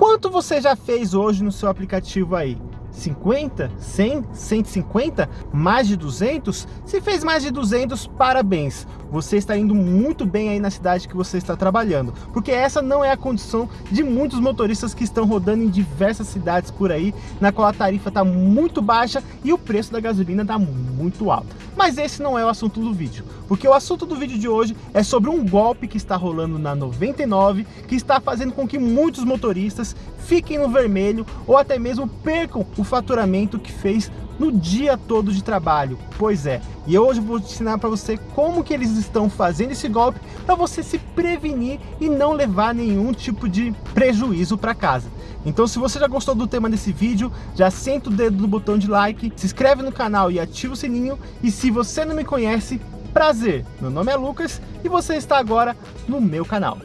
Quanto você já fez hoje no seu aplicativo aí? 50, 100, 150, mais de 200? Se fez mais de 200, parabéns! Você está indo muito bem aí na cidade que você está trabalhando, porque essa não é a condição de muitos motoristas que estão rodando em diversas cidades por aí, na qual a tarifa está muito baixa e o preço da gasolina está muito alto. Mas esse não é o assunto do vídeo, porque o assunto do vídeo de hoje é sobre um golpe que está rolando na 99, que está fazendo com que muitos motoristas fiquem no vermelho ou até mesmo percam o faturamento que fez no dia todo de trabalho. Pois é, e hoje vou ensinar para você como que eles estão fazendo esse golpe para você se prevenir e não levar nenhum tipo de prejuízo para casa. Então se você já gostou do tema desse vídeo, já senta o dedo no botão de like, se inscreve no canal e ativa o sininho. E se você não me conhece, prazer, meu nome é Lucas e você está agora no meu canal.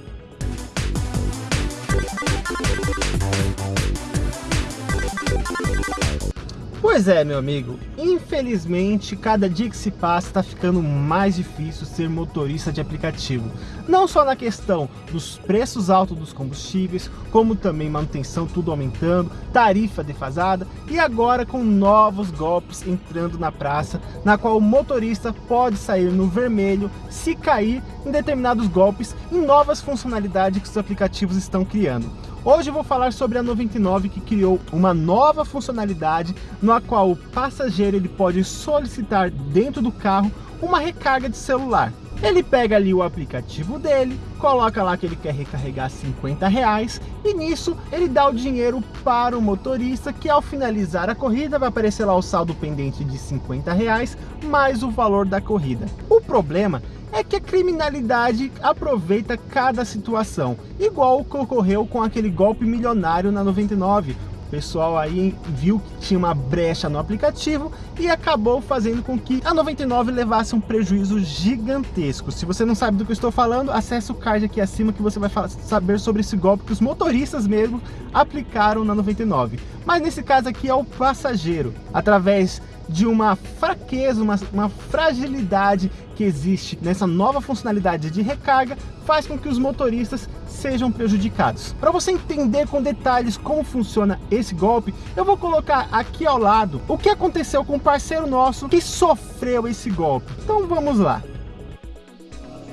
Pois é, meu amigo, infelizmente, cada dia que se passa está ficando mais difícil ser motorista de aplicativo. Não só na questão dos preços altos dos combustíveis, como também manutenção tudo aumentando, tarifa defasada e agora com novos golpes entrando na praça, na qual o motorista pode sair no vermelho se cair em determinados golpes e novas funcionalidades que os aplicativos estão criando. Hoje eu vou falar sobre a 99 que criou uma nova funcionalidade na qual o passageiro ele pode solicitar dentro do carro uma recarga de celular. Ele pega ali o aplicativo dele, coloca lá que ele quer recarregar 50 reais e nisso ele dá o dinheiro para o motorista que ao finalizar a corrida vai aparecer lá o saldo pendente de 50 reais mais o valor da corrida. O problema é que a criminalidade aproveita cada situação, igual o que ocorreu com aquele golpe milionário na 99. O pessoal aí viu que tinha uma brecha no aplicativo e acabou fazendo com que a 99 levasse um prejuízo gigantesco. Se você não sabe do que eu estou falando, acesse o card aqui acima que você vai saber sobre esse golpe que os motoristas mesmo aplicaram na 99. Mas nesse caso aqui é o passageiro, através de uma fraqueza, uma, uma fragilidade que existe nessa nova funcionalidade de recarga, faz com que os motoristas sejam prejudicados. Para você entender com detalhes como funciona esse golpe, eu vou colocar aqui ao lado o que aconteceu com um parceiro nosso que sofreu esse golpe. Então vamos lá.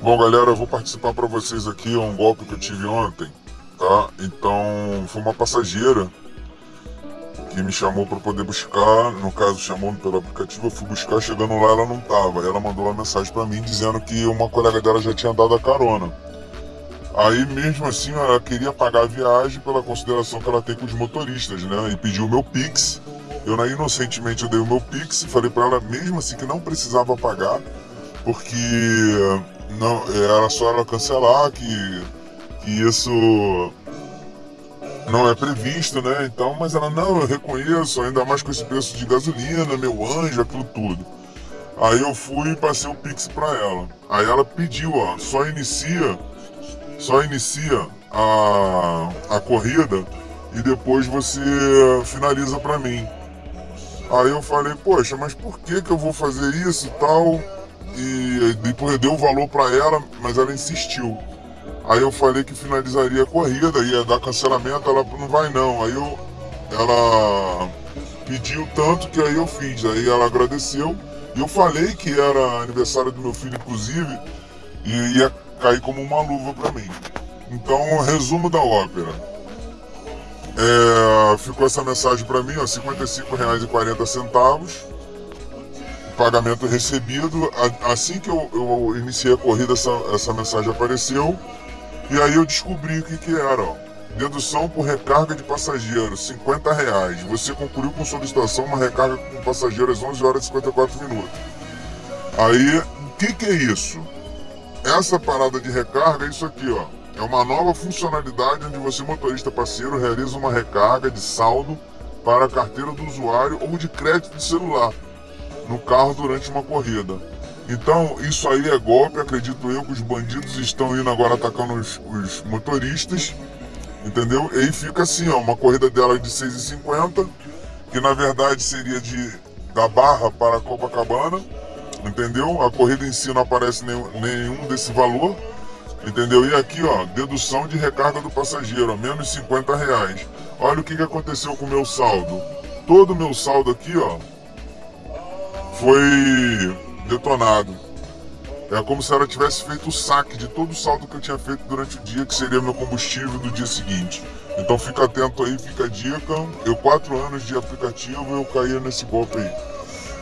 Bom galera, eu vou participar para vocês aqui, é um golpe que eu tive ontem, tá? Então, foi uma passageira que me chamou para poder buscar, no caso chamou pelo aplicativo, eu fui buscar, chegando lá ela não tava. Ela mandou uma mensagem para mim dizendo que uma colega dela já tinha dado a carona. Aí mesmo assim ela queria pagar a viagem pela consideração que ela tem com os motoristas, né? E pediu o meu Pix. Eu na inocentemente eu dei o meu Pix e falei para ela mesmo assim que não precisava pagar, porque não, era só ela cancelar que, que isso não é previsto, né? Então, mas ela, não, eu reconheço, ainda mais com esse preço de gasolina, meu anjo, aquilo tudo. Aí eu fui e passei o Pix pra ela. Aí ela pediu, ó, só inicia, só inicia a, a corrida e depois você finaliza pra mim. Aí eu falei, poxa, mas por que que eu vou fazer isso e tal? E depois eu dei o valor pra ela, mas ela insistiu. Aí eu falei que finalizaria a corrida, ia dar cancelamento, ela não vai não. Aí eu, ela pediu tanto que aí eu fiz. Aí ela agradeceu. E eu falei que era aniversário do meu filho, inclusive, e ia cair como uma luva para mim. Então, resumo da ópera. É, ficou essa mensagem para mim, ó, R$ 55,40. Pagamento recebido. Assim que eu, eu iniciei a corrida, essa, essa mensagem apareceu. E aí eu descobri o que que era. Dedução por recarga de passageiro, 50 reais. Você concluiu com solicitação uma recarga com passageiro às 11 horas e 54 minutos. Aí, o que que é isso? Essa parada de recarga é isso aqui, ó. É uma nova funcionalidade onde você, motorista parceiro, realiza uma recarga de saldo para a carteira do usuário ou de crédito de celular no carro durante uma corrida. Então, isso aí é golpe, acredito eu que os bandidos estão indo agora atacando os, os motoristas, entendeu? E aí fica assim, ó, uma corrida dela de 6,50, que na verdade seria de da Barra para Copacabana, entendeu? A corrida em si não aparece nenhum, nenhum desse valor, Entendeu? E aqui, ó, dedução de recarga do passageiro, menos 50 reais. Olha o que, que aconteceu com o meu saldo. Todo o meu saldo aqui, ó, foi detonado. É como se ela tivesse feito o saque de todo o saldo que eu tinha feito durante o dia, que seria meu combustível do dia seguinte. Então fica atento aí, fica a dica. Eu, quatro anos de aplicativo, eu caía nesse golpe aí.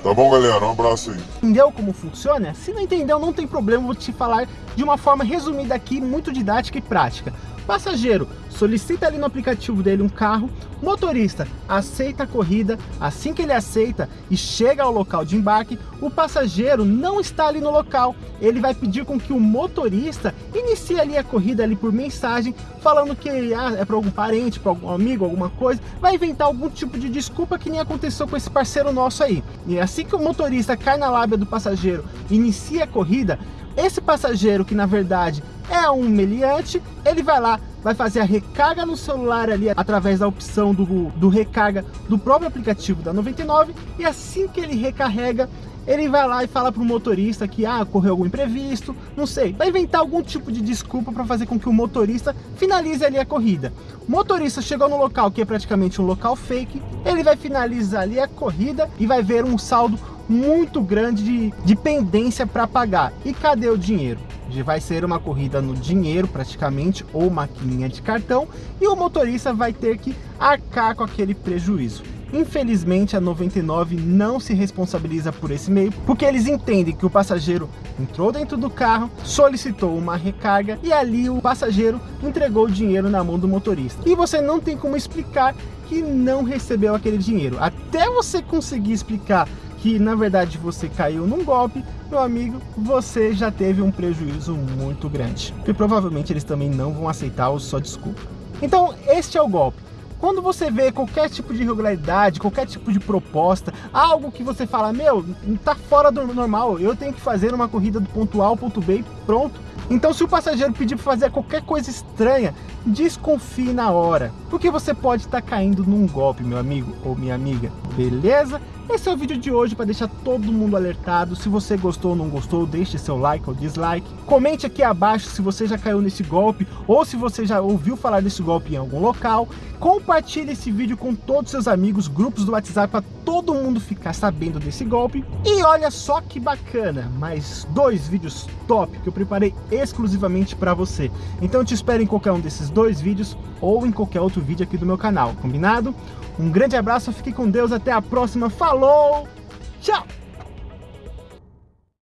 Tá bom, galera? Um abraço aí. Entendeu como funciona? Se não entendeu, não tem problema, vou te falar de uma forma resumida aqui, muito didática e prática. Passageiro, solicita ali no aplicativo dele um carro, motorista aceita a corrida, assim que ele aceita e chega ao local de embarque, o passageiro não está ali no local, ele vai pedir com que o motorista inicie ali a corrida ali por mensagem, falando que ah, é para algum parente, para algum amigo, alguma coisa, vai inventar algum tipo de desculpa que nem aconteceu com esse parceiro nosso aí. E que o motorista cai na lábia do passageiro, inicia a corrida, esse passageiro que na verdade é um meliante, ele vai lá, vai fazer a recarga no celular ali através da opção do, do recarga do próprio aplicativo da 99 e assim que ele recarrega, ele vai lá e fala para o motorista que ah, ocorreu algum imprevisto, não sei, vai inventar algum tipo de desculpa para fazer com que o motorista finalize ali a corrida. O motorista chegou no local que é praticamente um local fake, ele vai finalizar ali a corrida e vai ver um saldo muito grande de, de pendência para pagar. E cadê o dinheiro? vai ser uma corrida no dinheiro praticamente, ou maquininha de cartão, e o motorista vai ter que arcar com aquele prejuízo. Infelizmente, a 99 não se responsabiliza por esse meio, porque eles entendem que o passageiro entrou dentro do carro, solicitou uma recarga e ali o passageiro entregou o dinheiro na mão do motorista. E você não tem como explicar que não recebeu aquele dinheiro. Até você conseguir explicar que na verdade você caiu num golpe, meu amigo, você já teve um prejuízo muito grande. E provavelmente eles também não vão aceitar a sua desculpa. Então, este é o golpe. Quando você vê qualquer tipo de irregularidade, qualquer tipo de proposta, algo que você fala, meu, tá fora do normal, eu tenho que fazer uma corrida do ponto A ao ponto B pronto. Então se o passageiro pedir para fazer qualquer coisa estranha, desconfie na hora, porque você pode estar tá caindo num golpe, meu amigo ou minha amiga, beleza? Esse é o vídeo de hoje para deixar todo mundo alertado. Se você gostou ou não gostou, deixe seu like ou dislike. Comente aqui abaixo se você já caiu nesse golpe ou se você já ouviu falar desse golpe em algum local. Compartilhe esse vídeo com todos seus amigos, grupos do WhatsApp todo mundo ficar sabendo desse golpe. E olha só que bacana, mais dois vídeos top que eu preparei exclusivamente para você. Então te espero em qualquer um desses dois vídeos ou em qualquer outro vídeo aqui do meu canal, combinado? Um grande abraço, fique com Deus, até a próxima, falou, tchau!